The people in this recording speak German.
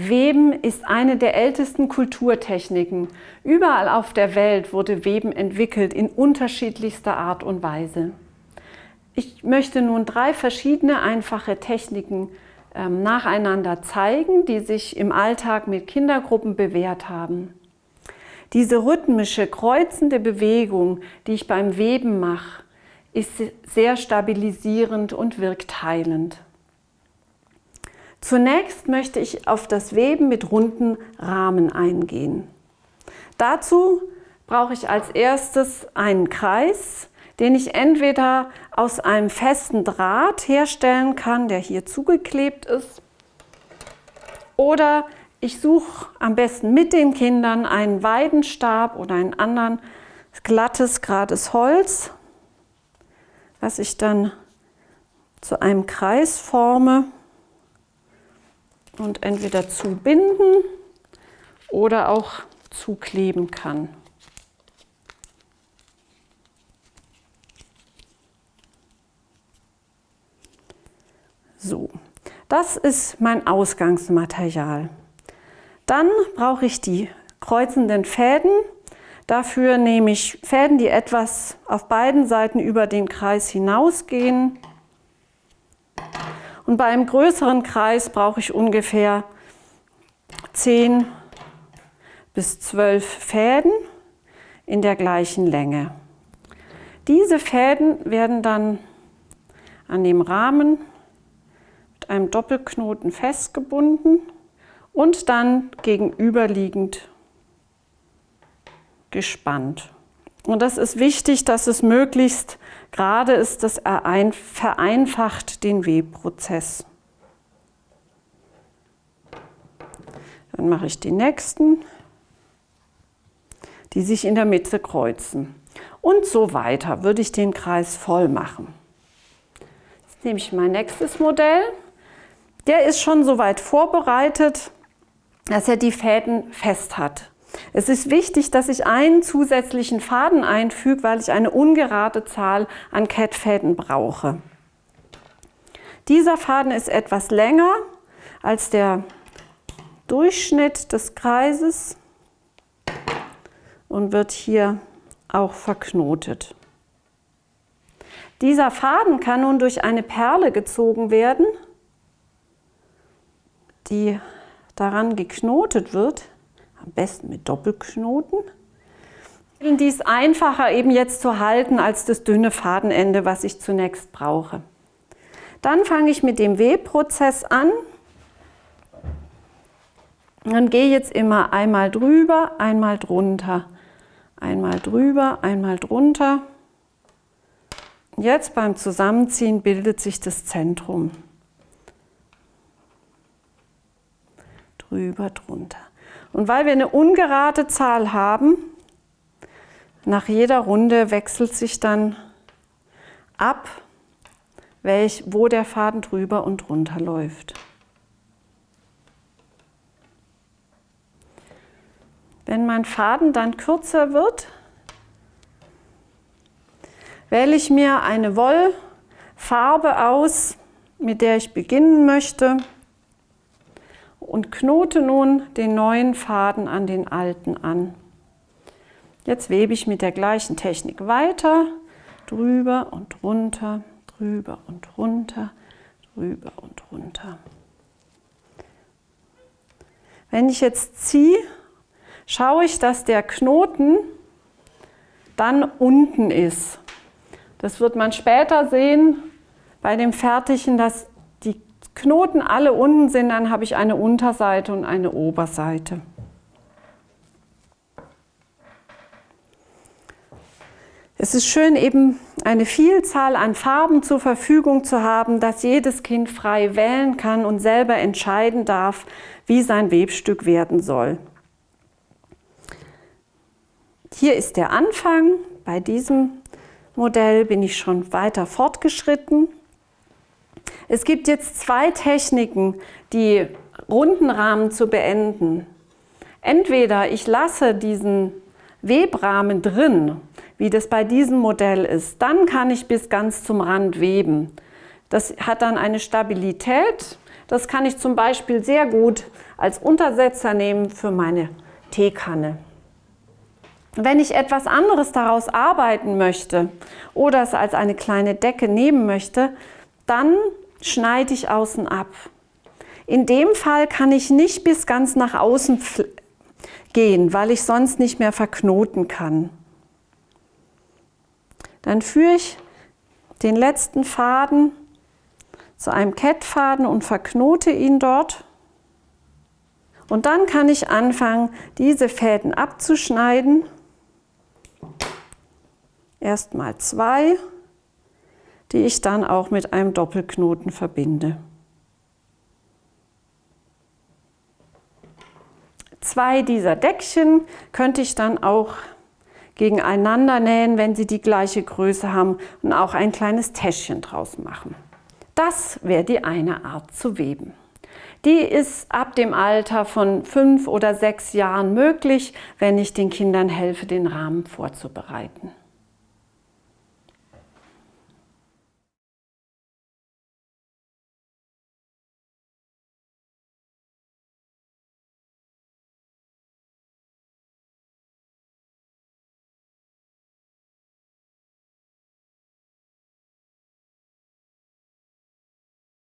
Weben ist eine der ältesten Kulturtechniken. Überall auf der Welt wurde Weben entwickelt in unterschiedlichster Art und Weise. Ich möchte nun drei verschiedene einfache Techniken ähm, nacheinander zeigen, die sich im Alltag mit Kindergruppen bewährt haben. Diese rhythmische, kreuzende Bewegung, die ich beim Weben mache, ist sehr stabilisierend und wirkt heilend. Zunächst möchte ich auf das Weben mit runden Rahmen eingehen. Dazu brauche ich als erstes einen Kreis, den ich entweder aus einem festen Draht herstellen kann, der hier zugeklebt ist, oder ich suche am besten mit den Kindern einen Weidenstab oder einen anderen glattes, gerades Holz, was ich dann zu einem Kreis forme und entweder zubinden oder auch zukleben kann. So, das ist mein Ausgangsmaterial. Dann brauche ich die kreuzenden Fäden. Dafür nehme ich Fäden, die etwas auf beiden Seiten über den Kreis hinausgehen. Und bei einem größeren Kreis brauche ich ungefähr 10 bis 12 Fäden in der gleichen Länge. Diese Fäden werden dann an dem Rahmen mit einem Doppelknoten festgebunden und dann gegenüberliegend gespannt. Und das ist wichtig, dass es möglichst gerade ist, das vereinfacht den Webprozess. Dann mache ich die nächsten, die sich in der Mitte kreuzen. Und so weiter würde ich den Kreis voll machen. Jetzt nehme ich mein nächstes Modell. Der ist schon soweit vorbereitet, dass er die Fäden fest hat. Es ist wichtig, dass ich einen zusätzlichen Faden einfüge, weil ich eine ungerade Zahl an Kettfäden brauche. Dieser Faden ist etwas länger als der Durchschnitt des Kreises und wird hier auch verknotet. Dieser Faden kann nun durch eine Perle gezogen werden, die daran geknotet wird am besten mit Doppelknoten. Die ist einfacher eben jetzt zu halten als das dünne Fadenende, was ich zunächst brauche. Dann fange ich mit dem Webprozess an. Dann gehe jetzt immer einmal drüber, einmal drunter, einmal drüber, einmal drunter. Jetzt beim Zusammenziehen bildet sich das Zentrum. Drüber, drunter. Und weil wir eine ungerade Zahl haben, nach jeder Runde wechselt sich dann ab, welch, wo der Faden drüber und drunter läuft. Wenn mein Faden dann kürzer wird, wähle ich mir eine Wollfarbe aus, mit der ich beginnen möchte und knote nun den neuen Faden an den alten an. Jetzt webe ich mit der gleichen Technik weiter, drüber und runter, drüber und runter, drüber und runter. Wenn ich jetzt ziehe, schaue ich, dass der Knoten dann unten ist. Das wird man später sehen bei dem Fertigen, dass Knoten alle unten sind, dann habe ich eine Unterseite und eine Oberseite. Es ist schön, eben eine Vielzahl an Farben zur Verfügung zu haben, dass jedes Kind frei wählen kann und selber entscheiden darf, wie sein Webstück werden soll. Hier ist der Anfang. Bei diesem Modell bin ich schon weiter fortgeschritten. Es gibt jetzt zwei Techniken, die runden Rahmen zu beenden. Entweder ich lasse diesen Webrahmen drin, wie das bei diesem Modell ist, dann kann ich bis ganz zum Rand weben. Das hat dann eine Stabilität. Das kann ich zum Beispiel sehr gut als Untersetzer nehmen für meine Teekanne. Wenn ich etwas anderes daraus arbeiten möchte oder es als eine kleine Decke nehmen möchte, dann schneide ich außen ab. In dem Fall kann ich nicht bis ganz nach außen gehen, weil ich sonst nicht mehr verknoten kann. Dann führe ich den letzten Faden zu einem Kettfaden und verknote ihn dort. Und dann kann ich anfangen, diese Fäden abzuschneiden. Erstmal zwei, die ich dann auch mit einem Doppelknoten verbinde. Zwei dieser Deckchen könnte ich dann auch gegeneinander nähen, wenn sie die gleiche Größe haben und auch ein kleines Täschchen draus machen. Das wäre die eine Art zu weben. Die ist ab dem Alter von fünf oder sechs Jahren möglich, wenn ich den Kindern helfe, den Rahmen vorzubereiten.